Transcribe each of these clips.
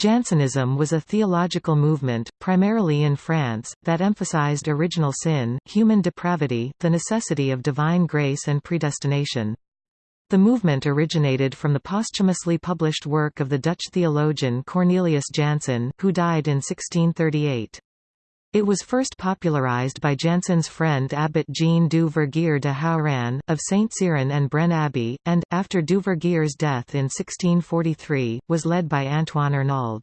Jansenism was a theological movement, primarily in France, that emphasized original sin, human depravity, the necessity of divine grace and predestination. The movement originated from the posthumously published work of the Dutch theologian Cornelius Jansen, who died in 1638. It was first popularized by Jansen's friend Abbot Jean du Vergier de Hauranne, of St. Cyran and Braine Abbey, and, after du Vergier's death in 1643, was led by Antoine Arnauld.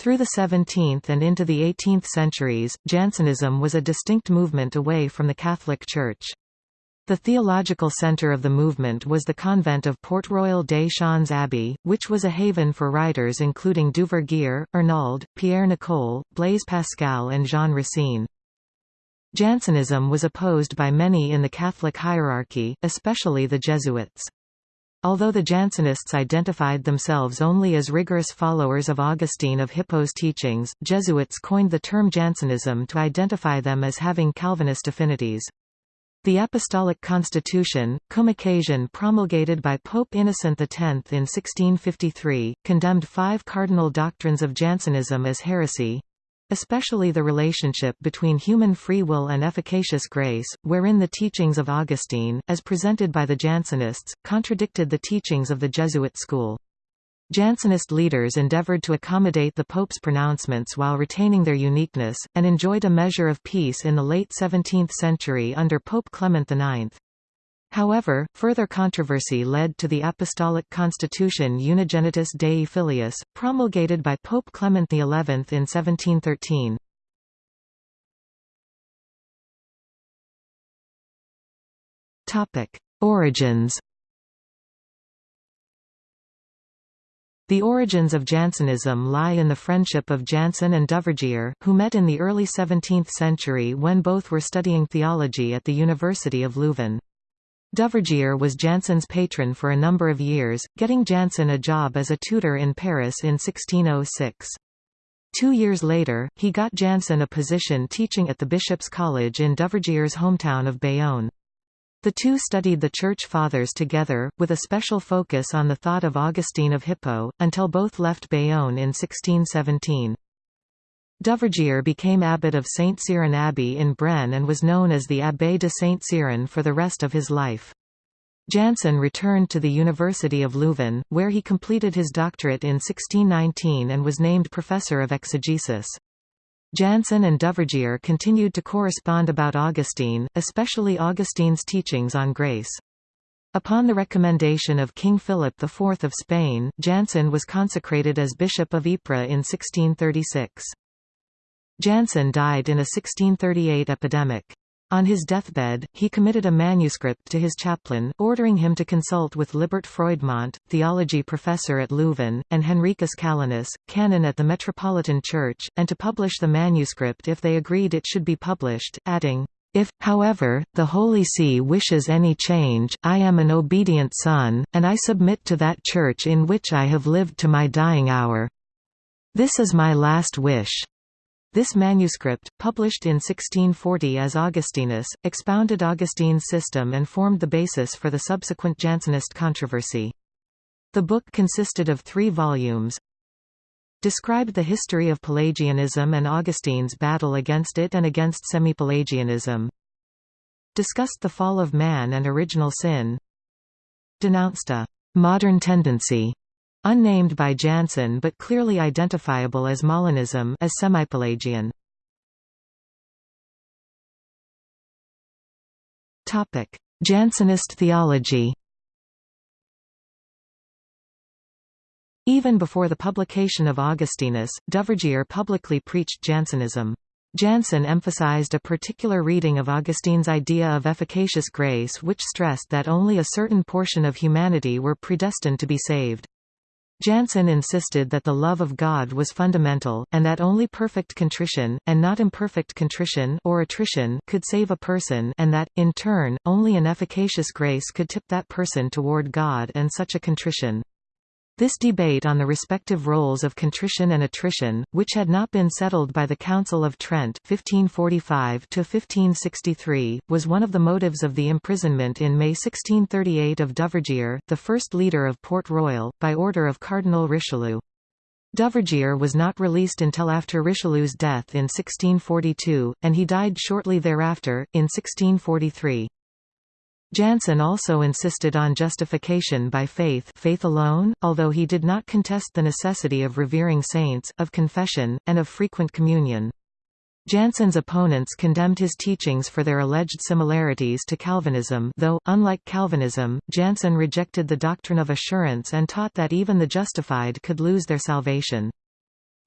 Through the 17th and into the 18th centuries, Jansenism was a distinct movement away from the Catholic Church. The theological centre of the movement was the convent of Port Royal des Champs Abbey, which was a haven for writers including Duvergier, Arnauld, Pierre Nicole, Blaise Pascal and Jean Racine. Jansenism was opposed by many in the Catholic hierarchy, especially the Jesuits. Although the Jansenists identified themselves only as rigorous followers of Augustine of Hippo's teachings, Jesuits coined the term Jansenism to identify them as having Calvinist affinities. The Apostolic Constitution, cum occasion promulgated by Pope Innocent X in 1653, condemned five cardinal doctrines of Jansenism as heresy, especially the relationship between human free will and efficacious grace, wherein the teachings of Augustine, as presented by the Jansenists, contradicted the teachings of the Jesuit school. Jansenist leaders endeavored to accommodate the Pope's pronouncements while retaining their uniqueness, and enjoyed a measure of peace in the late 17th century under Pope Clement IX. However, further controversy led to the Apostolic Constitution Unigenitus Dei Filius, promulgated by Pope Clement XI in 1713. Origins The origins of Jansenism lie in the friendship of Jansen and Duvergier, who met in the early 17th century when both were studying theology at the University of Leuven. Duvergier was Jansen's patron for a number of years, getting Jansen a job as a tutor in Paris in 1606. Two years later, he got Jansen a position teaching at the Bishop's College in Duvergier's hometown of Bayonne. The two studied the Church Fathers together, with a special focus on the thought of Augustine of Hippo, until both left Bayonne in 1617. Duvergier became abbot of St. Cyran Abbey in Braine and was known as the Abbé de St. Cyran for the rest of his life. Jansen returned to the University of Leuven, where he completed his doctorate in 1619 and was named professor of exegesis. Jansen and Duvergier continued to correspond about Augustine, especially Augustine's teachings on grace. Upon the recommendation of King Philip IV of Spain, Jansen was consecrated as Bishop of Ypres in 1636. Jansen died in a 1638 epidemic. On his deathbed, he committed a manuscript to his chaplain, ordering him to consult with Libert Froidmont, theology professor at Leuven, and Henricus Calenus, canon at the Metropolitan Church, and to publish the manuscript if they agreed it should be published, adding, if, however, the Holy See wishes any change, I am an obedient son, and I submit to that Church in which I have lived to my dying hour. This is my last wish. This manuscript, published in 1640 as Augustinus, expounded Augustine's system and formed the basis for the subsequent Jansenist controversy. The book consisted of three volumes, described the history of Pelagianism and Augustine's battle against it and against semi-Pelagianism, discussed the fall of man and original sin, denounced a «modern tendency» Unnamed by Jansen but clearly identifiable as Molinism as semi-Pelagian. Topic: Jansenist theology Even before the publication of Augustinus, Duvergier publicly preached Jansenism. Jansen emphasized a particular reading of Augustine's idea of efficacious grace which stressed that only a certain portion of humanity were predestined to be saved. Jansen insisted that the love of God was fundamental, and that only perfect contrition, and not imperfect contrition or attrition could save a person and that, in turn, only an efficacious grace could tip that person toward God and such a contrition. This debate on the respective roles of contrition and attrition, which had not been settled by the Council of Trent 1545 was one of the motives of the imprisonment in May 1638 of Duvergier, the first leader of Port Royal, by order of Cardinal Richelieu. Duvergier was not released until after Richelieu's death in 1642, and he died shortly thereafter, in 1643. Jansen also insisted on justification by faith faith alone, although he did not contest the necessity of revering saints, of confession, and of frequent communion. Jansen's opponents condemned his teachings for their alleged similarities to Calvinism though, unlike Calvinism, Jansen rejected the doctrine of assurance and taught that even the justified could lose their salvation.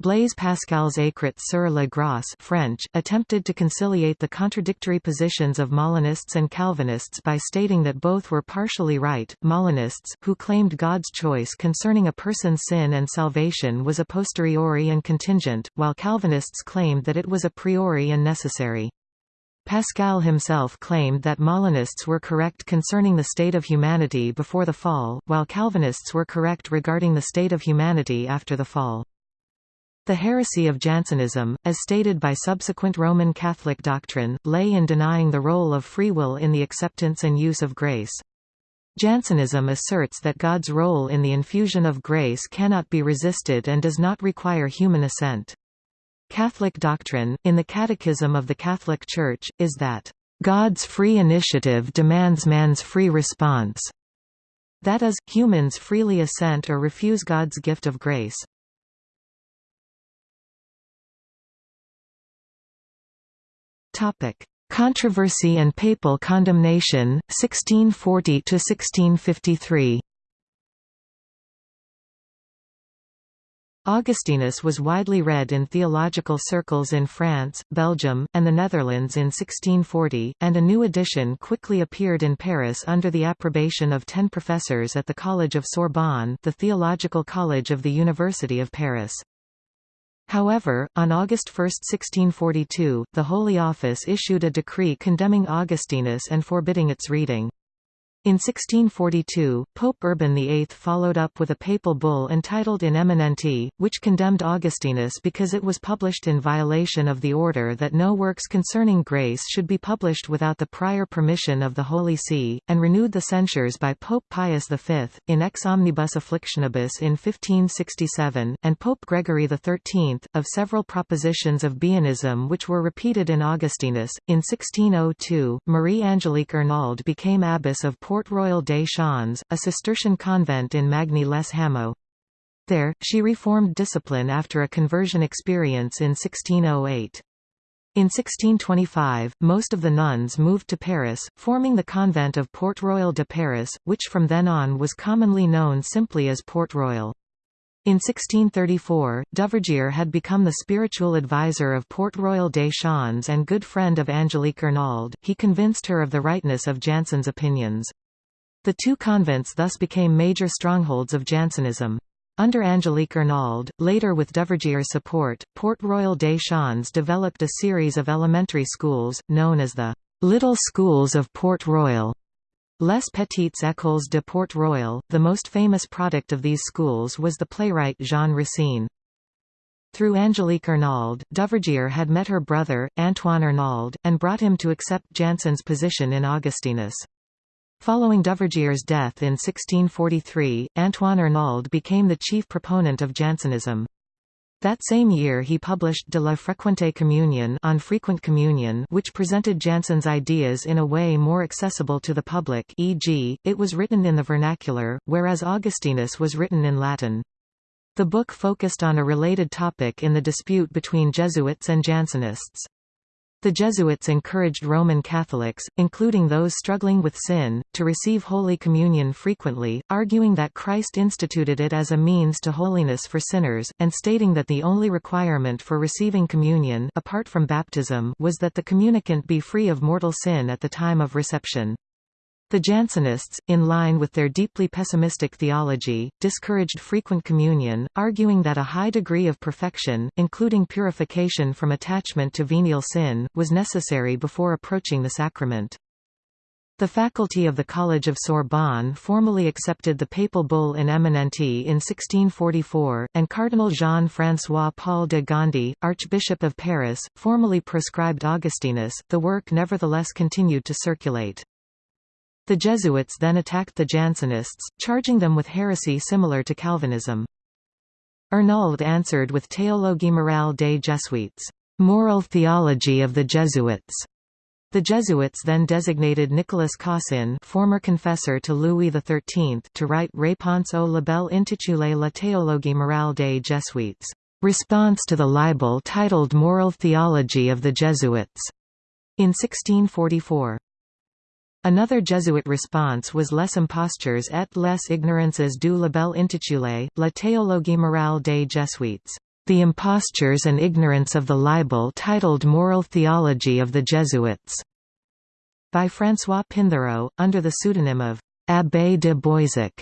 Blaise Pascal's Écrits sur la grâce French, attempted to conciliate the contradictory positions of Molinists and Calvinists by stating that both were partially right. Molinists, who claimed God's choice concerning a person's sin and salvation was a posteriori and contingent, while Calvinists claimed that it was a priori and necessary. Pascal himself claimed that Molinists were correct concerning the state of humanity before the fall, while Calvinists were correct regarding the state of humanity after the fall. The heresy of Jansenism, as stated by subsequent Roman Catholic doctrine, lay in denying the role of free will in the acceptance and use of grace. Jansenism asserts that God's role in the infusion of grace cannot be resisted and does not require human assent. Catholic doctrine, in the Catechism of the Catholic Church, is that, "...God's free initiative demands man's free response." That is, humans freely assent or refuse God's gift of grace. Topic: Controversy and papal condemnation 1640 to 1653. Augustinus was widely read in theological circles in France, Belgium, and the Netherlands in 1640, and a new edition quickly appeared in Paris under the approbation of ten professors at the College of Sorbonne the theological college of the University of Paris. However, on August 1, 1642, the Holy Office issued a decree condemning Augustinus and forbidding its reading. In 1642, Pope Urban VIII followed up with a papal bull entitled In Eminenti, which condemned Augustinus because it was published in violation of the order that no works concerning grace should be published without the prior permission of the Holy See, and renewed the censures by Pope Pius V, in Ex Omnibus Afflictionibus in 1567, and Pope Gregory XIII, of several propositions of Baianism which were repeated in Augustinus. In 1602, Marie Angelique Arnauld became abbess of Port Port Royal des Champs, a Cistercian convent in Magny les Hameaux. There, she reformed discipline after a conversion experience in 1608. In 1625, most of the nuns moved to Paris, forming the convent of Port Royal de Paris, which from then on was commonly known simply as Port Royal. In 1634, Duvergier had become the spiritual advisor of Port Royal des Champs and good friend of Angelique Arnauld. He convinced her of the rightness of Jansen's opinions. The two convents thus became major strongholds of Jansenism. Under Angelique Arnauld, later with Duvergier's support, Port Royal des Champs developed a series of elementary schools, known as the Little Schools of Port Royal. Les Petites Écoles de Port Royal, the most famous product of these schools was the playwright Jean Racine. Through Angelique Arnauld, Duvergier had met her brother, Antoine Arnauld, and brought him to accept Jansen's position in Augustinus. Following Duvergier's death in 1643, Antoine Arnauld became the chief proponent of Jansenism. That same year he published De la Frequente Communion on frequent communion which presented Jansen's ideas in a way more accessible to the public e.g., it was written in the vernacular, whereas Augustinus was written in Latin. The book focused on a related topic in the dispute between Jesuits and Jansenists. The Jesuits encouraged Roman Catholics, including those struggling with sin, to receive Holy Communion frequently, arguing that Christ instituted it as a means to holiness for sinners, and stating that the only requirement for receiving communion apart from baptism was that the communicant be free of mortal sin at the time of reception. The Jansenists, in line with their deeply pessimistic theology, discouraged frequent communion, arguing that a high degree of perfection, including purification from attachment to venial sin, was necessary before approaching the sacrament. The faculty of the College of Sorbonne formally accepted the papal bull in Eminenti in 1644, and Cardinal Jean-François Paul de Gondi, Archbishop of Paris, formally proscribed Augustinus. The work nevertheless continued to circulate. The Jesuits then attacked the Jansenists, charging them with heresy similar to Calvinism. Arnauld answered with Théologie morale des Jésuites, moral theology of the Jesuits. The Jesuits then designated Nicolas Caussin former confessor to Louis XIII to write Réponse au libelle intitulé La théologie morale des Jésuites, response to the libel titled Moral Theology of the Jesuits, in 1644. Another Jesuit response was Les impostures et les ignorances du libelle intitulé, La théologie morale des Jésuites, The Impostures and Ignorance of the Libel titled Moral Theology of the Jesuits, by François Pinthereau, under the pseudonym of Abbé de Boissac,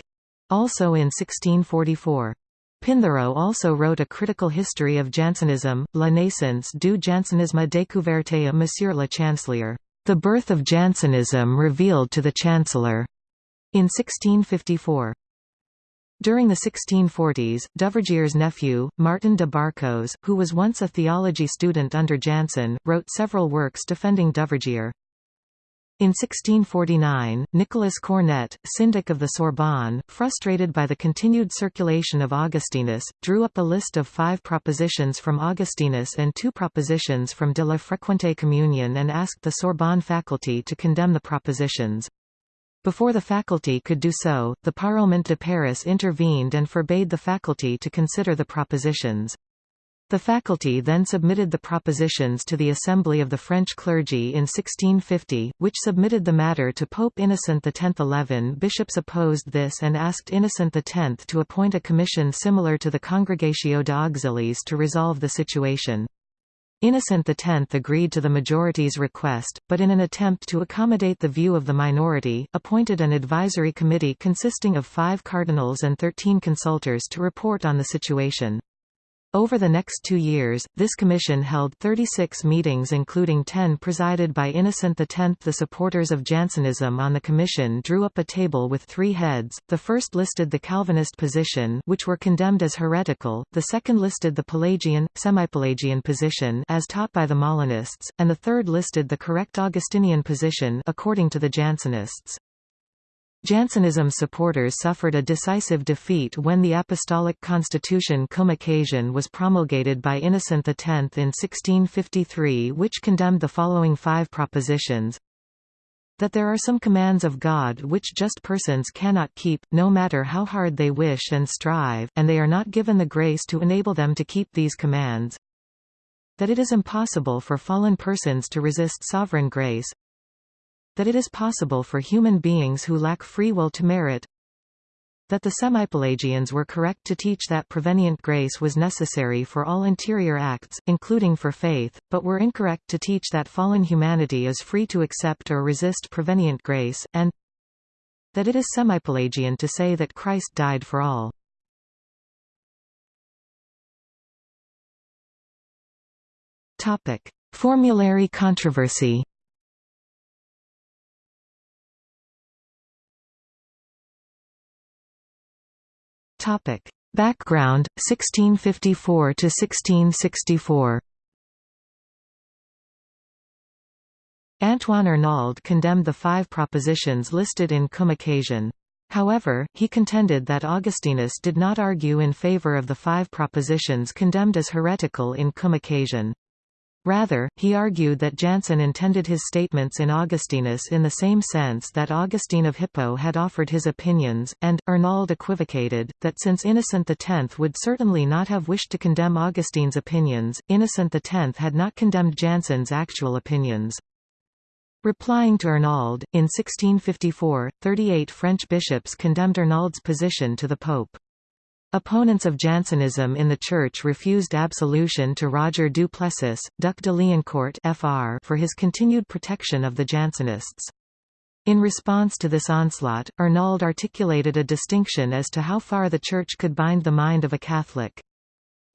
also in 1644. Pinthereau also wrote a critical history of Jansenism, La naissance du Jansenisme découverte à Monsieur le Chancelier. The Birth of Jansenism Revealed to the Chancellor, in 1654. During the 1640s, Duvergier's nephew, Martin de Barcos, who was once a theology student under Jansen, wrote several works defending Duvergier. In 1649, Nicolas Cornet, syndic of the Sorbonne, frustrated by the continued circulation of Augustinus, drew up a list of five propositions from Augustinus and two propositions from de la Frequente Communion and asked the Sorbonne faculty to condemn the propositions. Before the faculty could do so, the Parlement de Paris intervened and forbade the faculty to consider the propositions. The faculty then submitted the propositions to the Assembly of the French clergy in 1650, which submitted the matter to Pope Innocent X. Eleven bishops opposed this and asked Innocent X to appoint a commission similar to the Congregatio de Auxiliis to resolve the situation. Innocent X agreed to the majority's request, but in an attempt to accommodate the view of the minority, appointed an advisory committee consisting of five cardinals and thirteen consultors to report on the situation. Over the next two years, this commission held 36 meetings including 10 presided by Innocent X. The supporters of Jansenism on the commission drew up a table with three heads, the first listed the Calvinist position which were condemned as heretical, the second listed the Pelagian, semi-Pelagian position as taught by the Molinists, and the third listed the correct Augustinian position according to the Jansenists. Jansenism supporters suffered a decisive defeat when the Apostolic Constitution Cum Occasion was promulgated by Innocent X in 1653 which condemned the following five propositions. That there are some commands of God which just persons cannot keep, no matter how hard they wish and strive, and they are not given the grace to enable them to keep these commands. That it is impossible for fallen persons to resist sovereign grace, that it is possible for human beings who lack free will to merit that the semi-Pelagians were correct to teach that prevenient grace was necessary for all interior acts, including for faith, but were incorrect to teach that fallen humanity is free to accept or resist prevenient grace, and that it is semi-Pelagian to say that Christ died for all. Formulary controversy Topic. Background 1654 to 1664. Antoine Arnauld condemned the five propositions listed in Cum Occasion. However, he contended that Augustinus did not argue in favor of the five propositions condemned as heretical in Cum Occasion. Rather, he argued that Jansen intended his statements in Augustinus in the same sense that Augustine of Hippo had offered his opinions, and, Arnauld equivocated, that since Innocent X would certainly not have wished to condemn Augustine's opinions, Innocent X had not condemned Jansen's actual opinions. Replying to Arnauld, in 1654, 38 French bishops condemned Arnauld's position to the Pope. Opponents of Jansenism in the Church refused absolution to Roger du Plessis, Duc de Liancourt FR for his continued protection of the Jansenists. In response to this onslaught, Arnauld articulated a distinction as to how far the Church could bind the mind of a Catholic.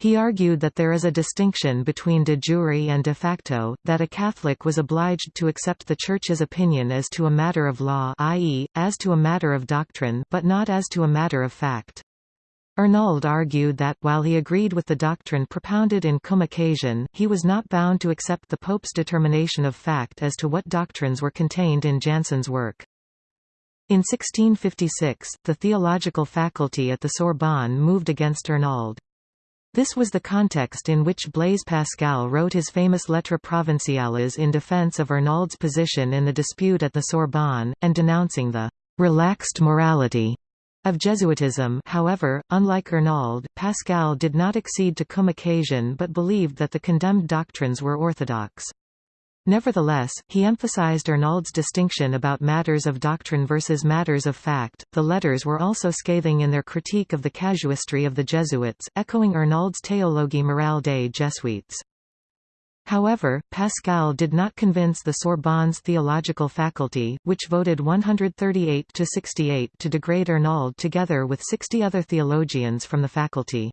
He argued that there is a distinction between de jure and de facto, that a Catholic was obliged to accept the Church's opinion as to a matter of law i.e., as to a matter of doctrine but not as to a matter of fact. Arnauld argued that, while he agreed with the doctrine propounded in Cum Occasion, he was not bound to accept the Pope's determination of fact as to what doctrines were contained in Jansen's work. In 1656, the theological faculty at the Sorbonne moved against Arnauld. This was the context in which Blaise Pascal wrote his famous Lettres Provinciales in defense of Arnauld's position in the dispute at the Sorbonne, and denouncing the «relaxed morality» of Jesuitism however, unlike Arnauld, Pascal did not accede to cum occasion but believed that the condemned doctrines were orthodox. Nevertheless, he emphasized Arnauld's distinction about matters of doctrine versus matters of fact. The letters were also scathing in their critique of the casuistry of the Jesuits, echoing Arnauld's Théologie morale des Jésuites. However, Pascal did not convince the Sorbonne's theological faculty, which voted 138 to 68 to degrade Arnauld together with 60 other theologians from the faculty.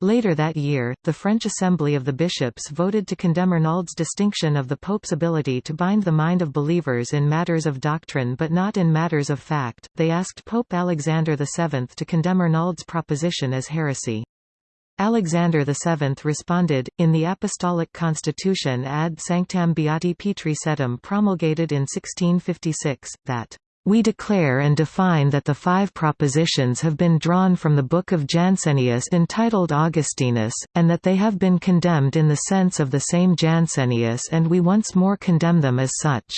Later that year, the French Assembly of the Bishops voted to condemn Arnauld's distinction of the Pope's ability to bind the mind of believers in matters of doctrine but not in matters of fact. They asked Pope Alexander VII to condemn Arnauld's proposition as heresy. Alexander VII responded, in the Apostolic Constitution ad sanctam beati Petri Sedem promulgated in 1656, that we declare and define that the five propositions have been drawn from the book of Jansenius entitled Augustinus, and that they have been condemned in the sense of the same Jansenius and we once more condemn them as such.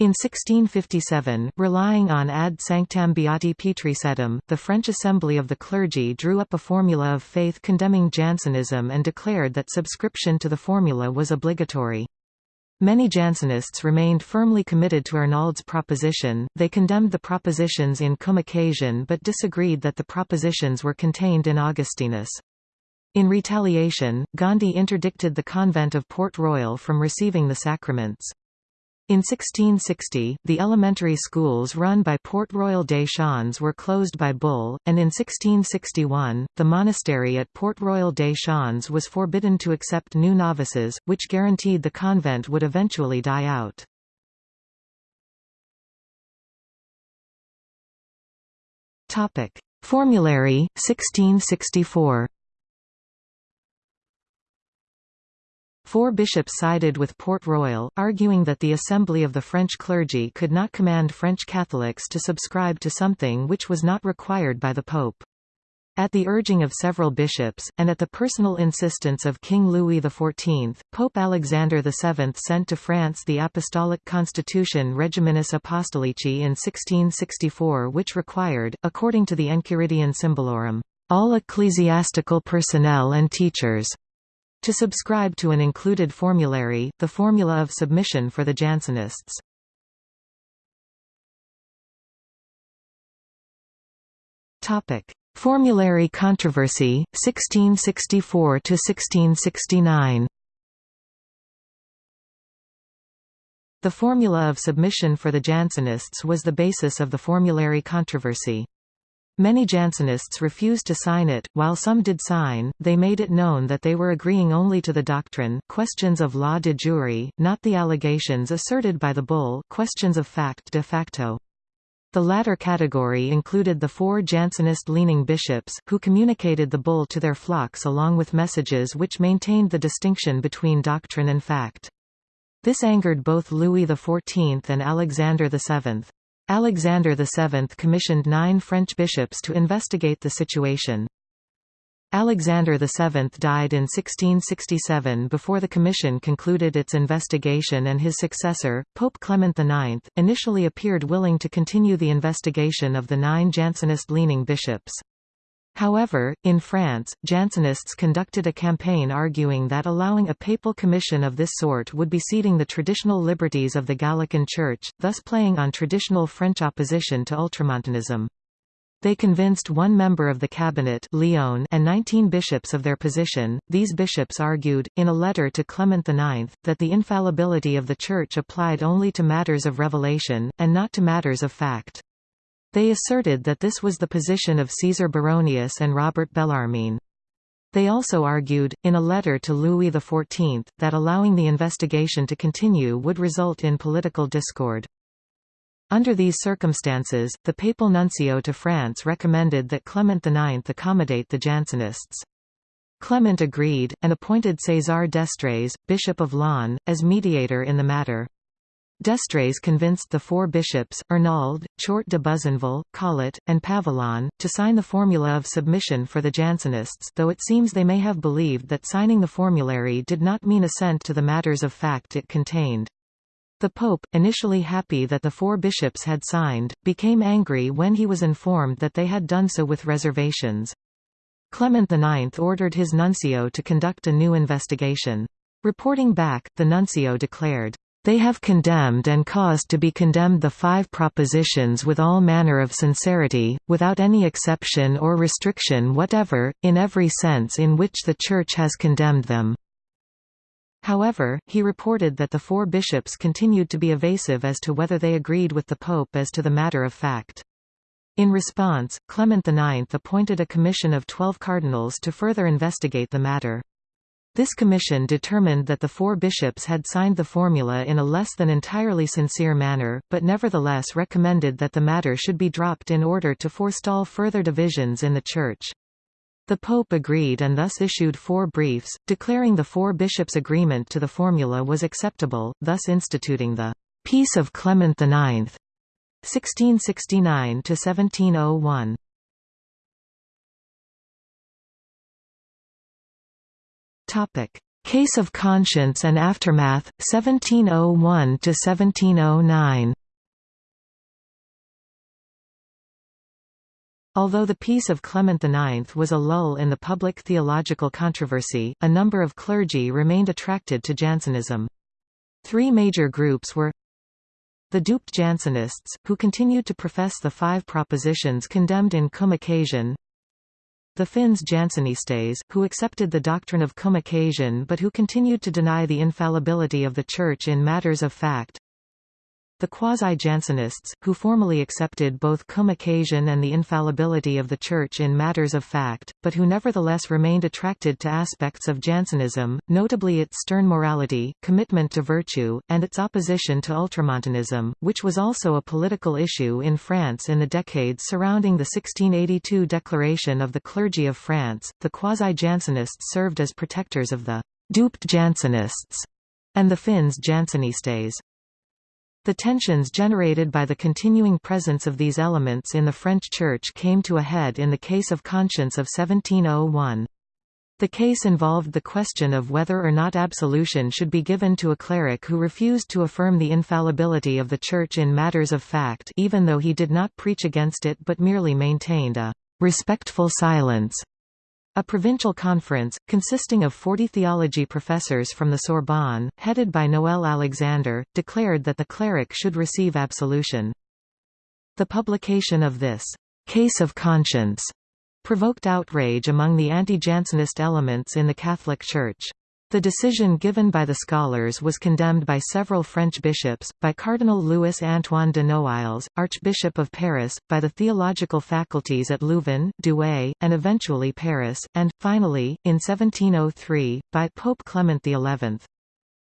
In 1657, relying on ad sanctam beati Petri Sedem, the French Assembly of the Clergy drew up a formula of faith condemning Jansenism and declared that subscription to the formula was obligatory. Many Jansenists remained firmly committed to Arnauld's proposition, they condemned the propositions in cum occasion but disagreed that the propositions were contained in Augustinus. In retaliation, Gondi interdicted the convent of Port Royal from receiving the sacraments. In 1660, the elementary schools run by Port Royal des Champs were closed by bull, and in 1661, the monastery at Port Royal des Champs was forbidden to accept new novices, which guaranteed the convent would eventually die out. Formulary, 1664 Four bishops sided with Port Royal, arguing that the assembly of the French clergy could not command French Catholics to subscribe to something which was not required by the Pope. At the urging of several bishops, and at the personal insistence of King Louis XIV, Pope Alexander VII sent to France the Apostolic Constitution Regiminis Apostolici in 1664 which required, according to the Enchiridion Symbolorum, all ecclesiastical personnel and teachers to subscribe to an included formulary, the formula of submission for the Jansenists. Topic: Formulary controversy 1664 to 1669. The formula of submission for the Jansenists was the basis of the formulary controversy. Many Jansenists refused to sign it, while some did sign, they made it known that they were agreeing only to the doctrine questions of law de jure, not the allegations asserted by the bull questions of fact de facto. The latter category included the four Jansenist-leaning bishops, who communicated the bull to their flocks along with messages which maintained the distinction between doctrine and fact. This angered both Louis XIV and Alexander VII. Alexander VII commissioned nine French bishops to investigate the situation. Alexander VII died in 1667 before the commission concluded its investigation and his successor, Pope Clement IX, initially appeared willing to continue the investigation of the nine Jansenist-leaning bishops. However, in France, Jansenists conducted a campaign arguing that allowing a papal commission of this sort would be ceding the traditional liberties of the Gallican Church, thus playing on traditional French opposition to ultramontanism. They convinced one member of the cabinet Lionne and 19 bishops of their position. These bishops argued, in a letter to Clement IX, that the infallibility of the Church applied only to matters of revelation, and not to matters of fact. They asserted that this was the position of Caesar Baronius and Robert Bellarmine. They also argued, in a letter to Louis XIV, that allowing the investigation to continue would result in political discord. Under these circumstances, the papal nuncio to France recommended that Clement IX accommodate the Jansenists. Clement agreed, and appointed César d'Estrées, Bishop of Laon, as mediator in the matter. D'Estrées convinced the four bishops, Arnauld, Choart de Buzenval, Caulet, and Pavillon, to sign the formula of submission for the Jansenists though it seems they may have believed that signing the formulary did not mean assent to the matters of fact it contained. The Pope, initially happy that the four bishops had signed, became angry when he was informed that they had done so with reservations. Clement IX ordered his nuncio to conduct a new investigation. Reporting back, the nuncio declared, "...they have condemned and caused to be condemned the five propositions with all manner of sincerity, without any exception or restriction whatever, in every sense in which the Church has condemned them." However, he reported that the four bishops continued to be evasive as to whether they agreed with the Pope as to the matter of fact. In response, Clement IX appointed a commission of twelve cardinals to further investigate the matter. This commission determined that the four bishops had signed the formula in a less than entirely sincere manner, but nevertheless recommended that the matter should be dropped in order to forestall further divisions in the Church. The Pope agreed and thus issued four briefs, declaring the four bishops' agreement to the formula was acceptable, thus instituting the Peace of Clement IX. 1669 Case of Conscience and Aftermath 1701 to 1709. Although the Peace of Clement IX was a lull in the public theological controversy, a number of clergy remained attracted to Jansenism. Three major groups were the duped Jansenists, who continued to profess the five propositions condemned in Cum Occasion the Fins Jansenistes, who accepted the doctrine of cum occasion but who continued to deny the infallibility of the Church in matters of fact the quasi-Jansenists, who formally accepted both cum occasion and the infallibility of the Church in matters of fact, but who nevertheless remained attracted to aspects of Jansenism, notably its stern morality, commitment to virtue, and its opposition to ultramontanism, which was also a political issue in France in the decades surrounding the 1682 Declaration of the Clergy of France. The quasi-Jansenists served as protectors of the duped Jansenists and the Fins Jansenistes. The tensions generated by the continuing presence of these elements in the French Church came to a head in the case of conscience of 1701. The case involved the question of whether or not absolution should be given to a cleric who refused to affirm the infallibility of the Church in matters of fact even though he did not preach against it but merely maintained a «respectful silence» A provincial conference, consisting of 40 theology professors from the Sorbonne, headed by Noël Alexander, declared that the cleric should receive absolution. The publication of this «case of conscience» provoked outrage among the anti-Jansenist elements in the Catholic Church. The decision given by the scholars was condemned by several French bishops, by Cardinal Louis-Antoine de Noailles, Archbishop of Paris, by the theological faculties at Louvain, Douai, and eventually Paris, and, finally, in 1703, by Pope Clement XI.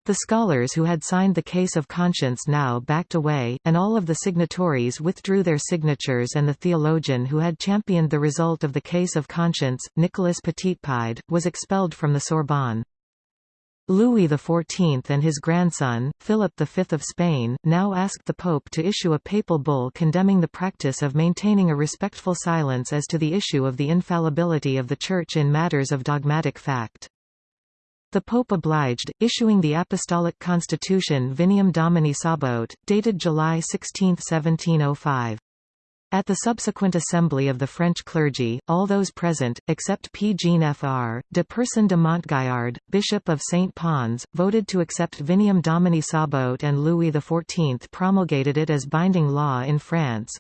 The scholars who had signed the case of conscience now backed away, and all of the signatories withdrew their signatures and the theologian who had championed the result of the case of conscience, Nicolas Petitpied, was expelled from the Sorbonne. Louis XIV and his grandson, Philip V of Spain, now asked the Pope to issue a papal bull condemning the practice of maintaining a respectful silence as to the issue of the infallibility of the Church in matters of dogmatic fact. The Pope obliged, issuing the Apostolic Constitution Vineam Domini Sabaoth, dated July 16, 1705. At the subsequent assembly of the French clergy, all those present, except P. Jean Fr. de Percin de Montgaillard, Bishop of St. Pons, voted to accept Vineam Domini Sabaoth and Louis XIV promulgated it as binding law in France.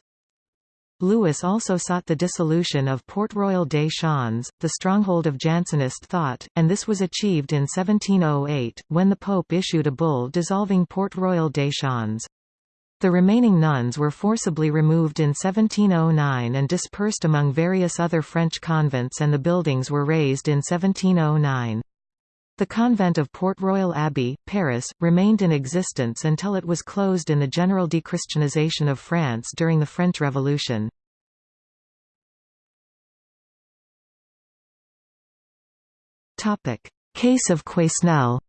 Louis also sought the dissolution of Port Royal des Champs, the stronghold of Jansenist thought, and this was achieved in 1708, when the Pope issued a bull dissolving Port Royal des Champs. The remaining nuns were forcibly removed in 1709 and dispersed among various other French convents and the buildings were razed in 1709. The convent of Port Royal Abbey, Paris, remained in existence until it was closed in the general dechristianization of France during the French Revolution. Case of Quesnel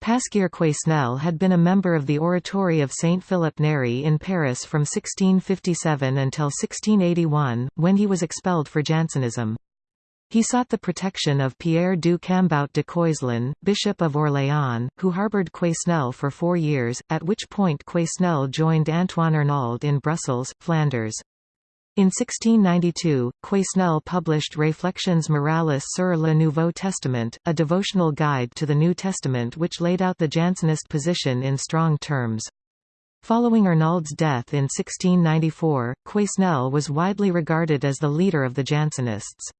Pasquier Quesnel had been a member of the Oratory of Saint Philip Neri in Paris from 1657 until 1681, when he was expelled for Jansenism. He sought the protection of Pierre du Cambout de Coislin, Bishop of Orléans, who harboured Quesnel for four years, at which point Quesnel joined Antoine Arnauld in Brussels, Flanders. In 1692, Quesnel published Réflexions morales sur le Nouveau Testament, a devotional guide to the New Testament which laid out the Jansenist position in strong terms. Following Arnauld's death in 1694, Quesnel was widely regarded as the leader of the Jansenists.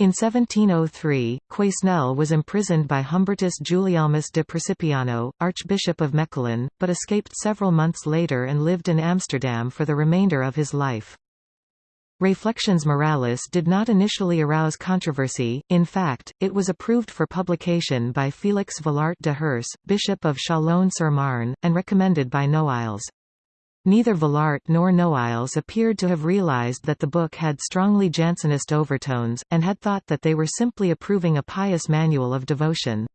In 1703, Quesnel was imprisoned by Humbertus Gulielmus de Precipiano, Archbishop of Mechelen, but escaped several months later and lived in Amsterdam for the remainder of his life. Reflections Morales did not initially arouse controversy, in fact, it was approved for publication by Félix Vialart de Hers, Bishop of Chalon-sur-Marne, and recommended by Noailles. Neither Vialart nor Noailles appeared to have realized that the book had strongly Jansenist overtones, and had thought that they were simply approving a pious manual of devotion.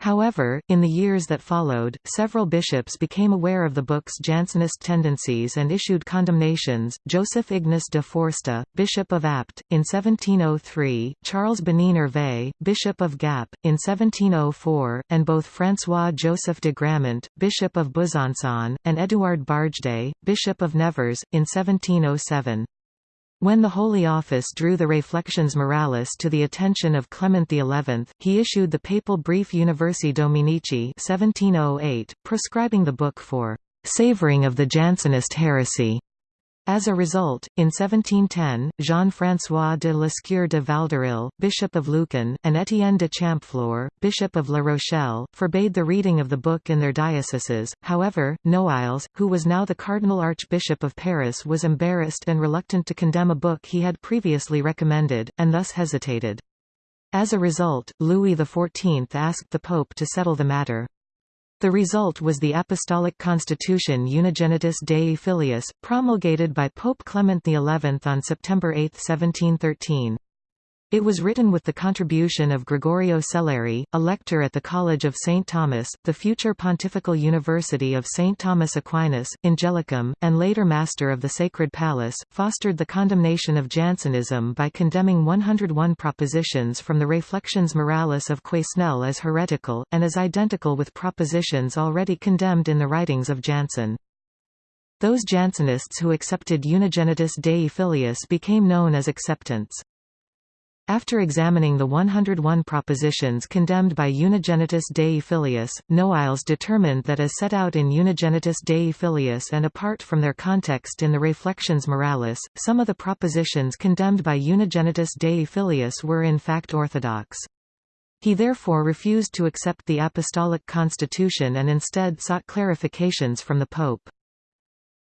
However, in the years that followed, several bishops became aware of the book's Jansenist tendencies and issued condemnations. Joseph Ignace de Foresta, Bishop of Apt, in 1703, Charles Bénigne Hervé, Bishop of Gap, in 1704, and both François Joseph de Grammont, Bishop of Besançon, and Édouard Bargedy, Bishop of Nevers, in 1707. When the Holy Office drew the Reflections Morales to the attention of Clement XI, he issued the papal brief Universi Dominici 1708, proscribing the book for «savoring of the Jansenist heresy». As a result, in 1710, Jean-François de Lescure de Valderil, Bishop of Lucan, and Étienne de Champfleur, Bishop of La Rochelle, forbade the reading of the book in their dioceses. However, Noailles, who was now the Cardinal Archbishop of Paris was embarrassed and reluctant to condemn a book he had previously recommended, and thus hesitated. As a result, Louis XIV asked the Pope to settle the matter. The result was the Apostolic Constitution Unigenitus Dei Filius, promulgated by Pope Clement XI on September 8, 1713. It was written with the contribution of Gregorio Selleri, a lector at the College of St. Thomas, the future Pontifical University of St. Thomas Aquinas, Angelicum, and later Master of the Sacred Palace, fostered the condemnation of Jansenism by condemning 101 propositions from the Reflections Morales of Quesnel as heretical, and as identical with propositions already condemned in the writings of Jansen. Those Jansenists who accepted Unigenitus Dei Filius became known as acceptants. After examining the 101 propositions condemned by Unigenitus Dei Filius, Noailles determined that as set out in Unigenitus Dei Filius and apart from their context in the Reflections Morales, some of the propositions condemned by Unigenitus Dei Filius were in fact orthodox. He therefore refused to accept the Apostolic Constitution and instead sought clarifications from the Pope.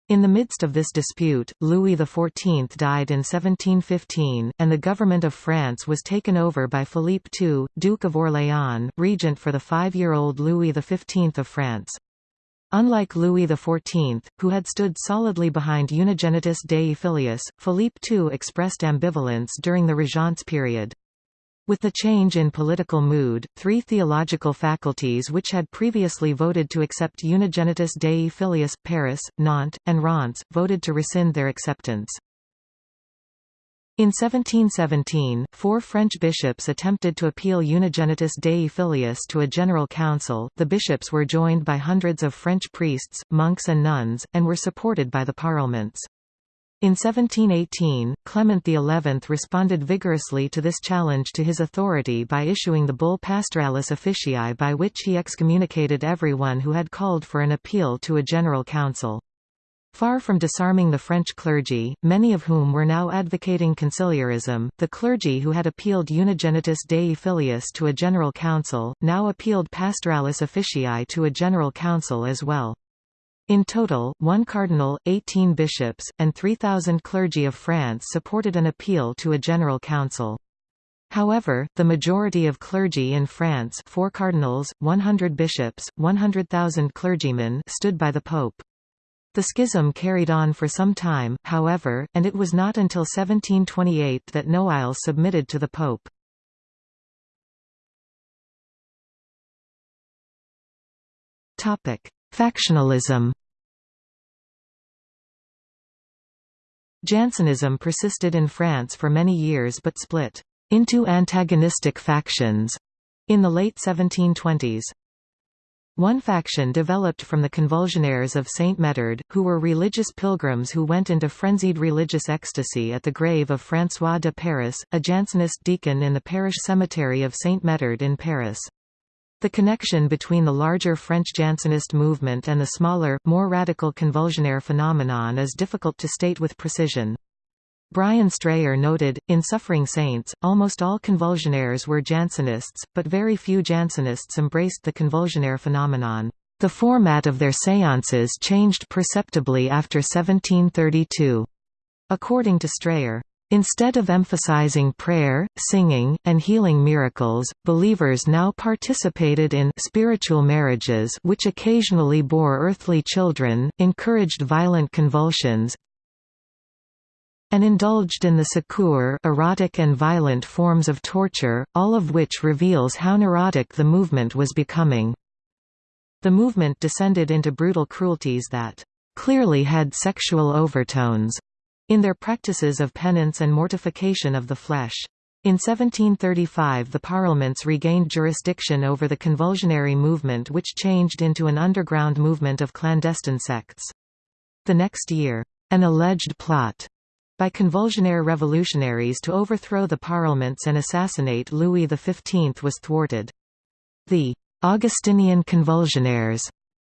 In the midst of this dispute, Louis XIV died in 1715, and the government of France was taken over by Philippe II, Duke of Orléans, regent for the five-year-old Louis XV of France. Unlike Louis XIV, who had stood solidly behind Unigenitus Dei Filius, Philippe II expressed ambivalence during the Regence period. With the change in political mood, three theological faculties which had previously voted to accept Unigenitus Dei Filius, Paris, Nantes, and Reims, voted to rescind their acceptance. In 1717, four French bishops attempted to appeal Unigenitus Dei Filius to a general council. The bishops were joined by hundreds of French priests, monks, and nuns, and were supported by the parlements. In 1718, Clement XI responded vigorously to this challenge to his authority by issuing the bull Pastoralis Officii by which he excommunicated everyone who had called for an appeal to a general council. Far from disarming the French clergy, many of whom were now advocating conciliarism, the clergy who had appealed Unigenitus Dei Filius to a general council, now appealed Pastoralis Officii to a general council as well. In total, one cardinal, 18 bishops, and 3,000 clergy of France supported an appeal to a general council. However, the majority of clergy in France four cardinals, 100 bishops, 100,000 clergymen stood by the pope. The schism carried on for some time, however, and it was not until 1728 that Noailles submitted to the pope. Factionalism Jansenism persisted in France for many years but split into antagonistic factions in the late 1720s. One faction developed from the convulsionaires of Saint Médard, who were religious pilgrims who went into frenzied religious ecstasy at the grave of François de Paris, a Jansenist deacon in the parish cemetery of Saint Médard in Paris. The connection between the larger French Jansenist movement and the smaller, more radical convulsionaire phenomenon is difficult to state with precision. Brian Strayer noted, in Suffering Saints, almost all convulsionaires were Jansenists, but very few Jansenists embraced the convulsionaire phenomenon. The format of their séances changed perceptibly after 1732. According to Strayer, Instead of emphasizing prayer, singing, and healing miracles, believers now participated in spiritual marriages which occasionally bore earthly children, encouraged violent convulsions, and indulged in the secours erotic and violent forms of torture, all of which reveals how neurotic the movement was becoming. The movement descended into brutal cruelties that clearly had sexual overtones in their practices of penance and mortification of the flesh. In 1735 the Parlements regained jurisdiction over the convulsionary movement which changed into an underground movement of clandestine sects. The next year, an alleged plot by convulsionaire revolutionaries to overthrow the parliaments and assassinate Louis XV was thwarted. The Augustinian convulsionaires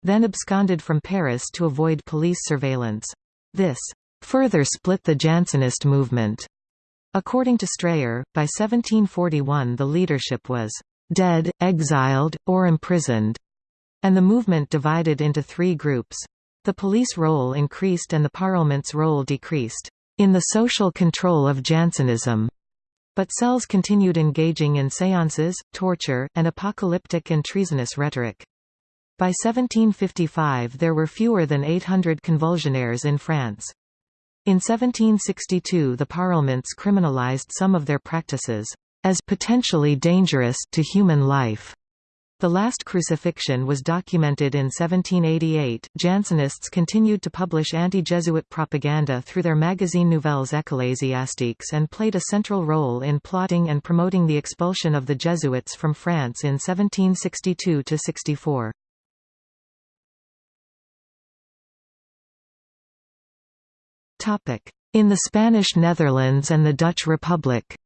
then absconded from Paris to avoid police surveillance. This further split the Jansenist movement. According to Strayer, by 1741 the leadership was dead, exiled, or imprisoned, and the movement divided into three groups. The police role increased and the parliament's role decreased in the social control of Jansenism. But cells continued engaging in séances, torture, and apocalyptic and treasonous rhetoric. By 1755 there were fewer than 800 convulsionaires in France. In 1762 the parliaments criminalized some of their practices, as potentially dangerous to human life. The last crucifixion was documented in 1788. Jansenists continued to publish anti-Jesuit propaganda through their magazine Nouvelles Ecclésiastiques and played a central role in plotting and promoting the expulsion of the Jesuits from France in 1762–64. In the Spanish Netherlands and the Dutch Republic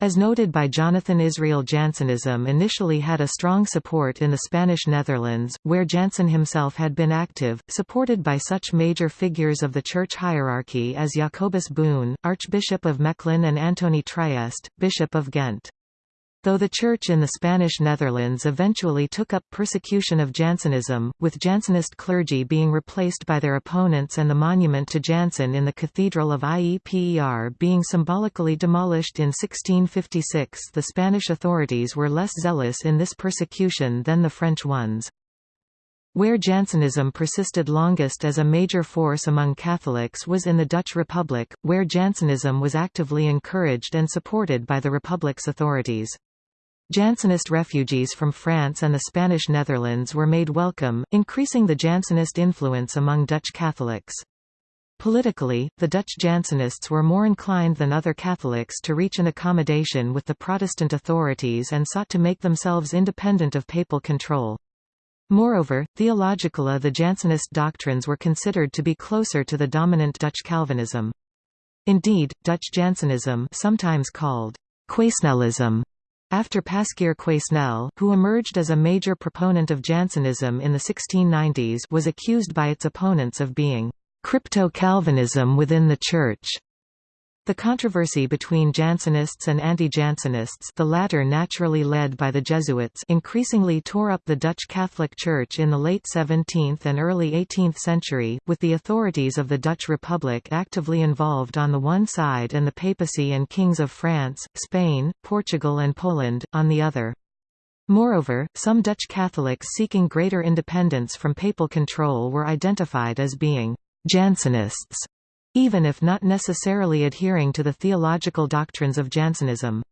As noted by Jonathan Israel Jansenism initially had a strong support in the Spanish Netherlands, where Jansen himself had been active, supported by such major figures of the church hierarchy as Jacobus Boon, Archbishop of Mechlin and Antony Triest, Bishop of Ghent. Though the Church in the Spanish Netherlands eventually took up persecution of Jansenism, with Jansenist clergy being replaced by their opponents and the monument to Jansen in the Cathedral of Ieper being symbolically demolished in 1656 the Spanish authorities were less zealous in this persecution than the French ones. Where Jansenism persisted longest as a major force among Catholics was in the Dutch Republic, where Jansenism was actively encouraged and supported by the Republic's authorities. Jansenist refugees from France and the Spanish Netherlands were made welcome, increasing the Jansenist influence among Dutch Catholics. Politically, the Dutch Jansenists were more inclined than other Catholics to reach an accommodation with the Protestant authorities and sought to make themselves independent of papal control. Moreover, theologically the Jansenist doctrines were considered to be closer to the dominant Dutch Calvinism. Indeed, Dutch Jansenism sometimes called Quesnelism after Pasquier Quesnel, who emerged as a major proponent of Jansenism in the 1690s was accused by its opponents of being «crypto-Calvinism within the Church», the controversy between Jansenists and anti-Jansenists the latter naturally led by the Jesuits increasingly tore up the Dutch Catholic Church in the late 17th and early 18th century, with the authorities of the Dutch Republic actively involved on the one side and the papacy and kings of France, Spain, Portugal and Poland, on the other. Moreover, some Dutch Catholics seeking greater independence from papal control were identified as being Jansenists even if not necessarily adhering to the theological doctrines of Jansenism.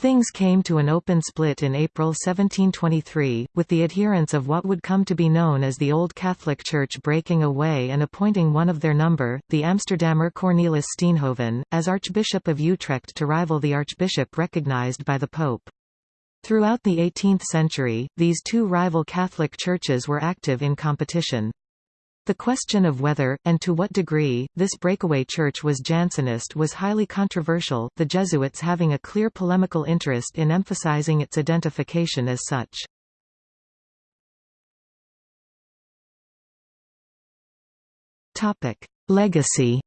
Things came to an open split in April 1723, with the adherents of what would come to be known as the Old Catholic Church breaking away and appointing one of their number, the Amsterdammer Cornelis Steenhoven, as Archbishop of Utrecht to rival the archbishop recognized by the Pope. Throughout the 18th century, these two rival Catholic churches were active in competition. The question of whether, and to what degree, this breakaway church was Jansenist was highly controversial, the Jesuits having a clear polemical interest in emphasizing its identification as such. Legacy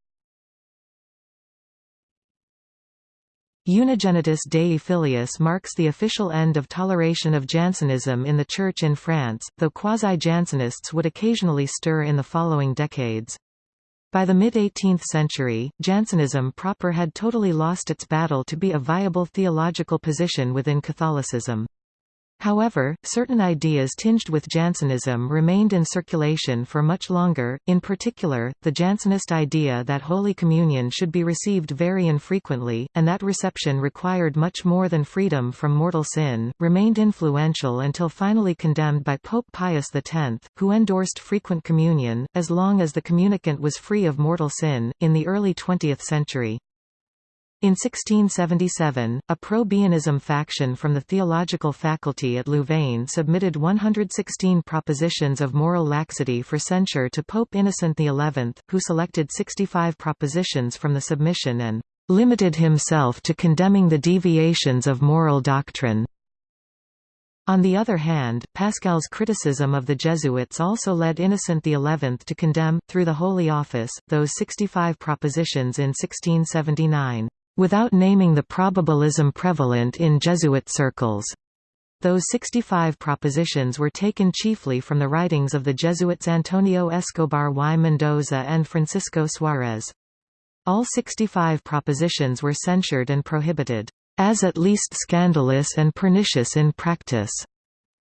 Unigenitus Dei Filius marks the official end of toleration of Jansenism in the Church in France, though quasi-Jansenists would occasionally stir in the following decades. By the mid-18th century, Jansenism proper had totally lost its battle to be a viable theological position within Catholicism. However, certain ideas tinged with Jansenism remained in circulation for much longer, in particular, the Jansenist idea that Holy Communion should be received very infrequently, and that reception required much more than freedom from mortal sin, remained influential until finally condemned by Pope Pius X, who endorsed frequent communion, as long as the communicant was free of mortal sin, in the early 20th century. In 1677, a pro-Baianism faction from the theological faculty at Louvain submitted 116 propositions of moral laxity for censure to Pope Innocent XI, who selected 65 propositions from the submission and "...limited himself to condemning the deviations of moral doctrine." On the other hand, Pascal's criticism of the Jesuits also led Innocent XI to condemn, through the Holy Office, those 65 propositions in 1679 without naming the probabilism prevalent in Jesuit circles. Those 65 propositions were taken chiefly from the writings of the Jesuits Antonio Escobar y Mendoza and Francisco Suarez. All 65 propositions were censured and prohibited, as at least scandalous and pernicious in practice.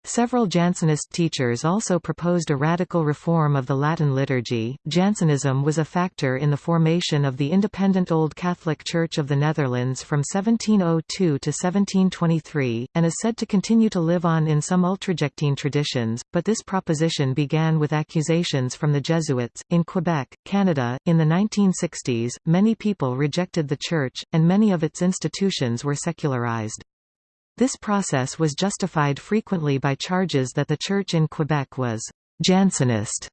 Several Jansenist teachers also proposed a radical reform of the Latin liturgy. Jansenism was a factor in the formation of the independent Old Catholic Church of the Netherlands from 1702 to 1723, and is said to continue to live on in some Ultrajectine traditions, but this proposition began with accusations from the Jesuits. In Quebec, Canada, in the 1960s, many people rejected the Church, and many of its institutions were secularized. This process was justified frequently by charges that the church in Quebec was Jansenist.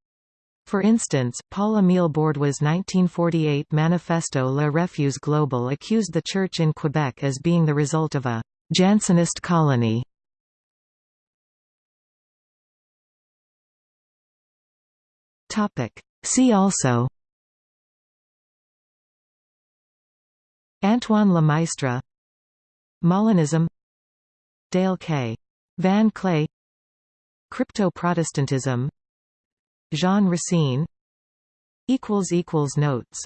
For instance, Paul-Émile Borduas' 1948 Manifesto Le Refus Global accused the church in Quebec as being the result of a Jansenist colony. See also Antoine Lemaistre Molinism Dale K. Van Kley. Crypto-Protestantism Jean Racine. Notes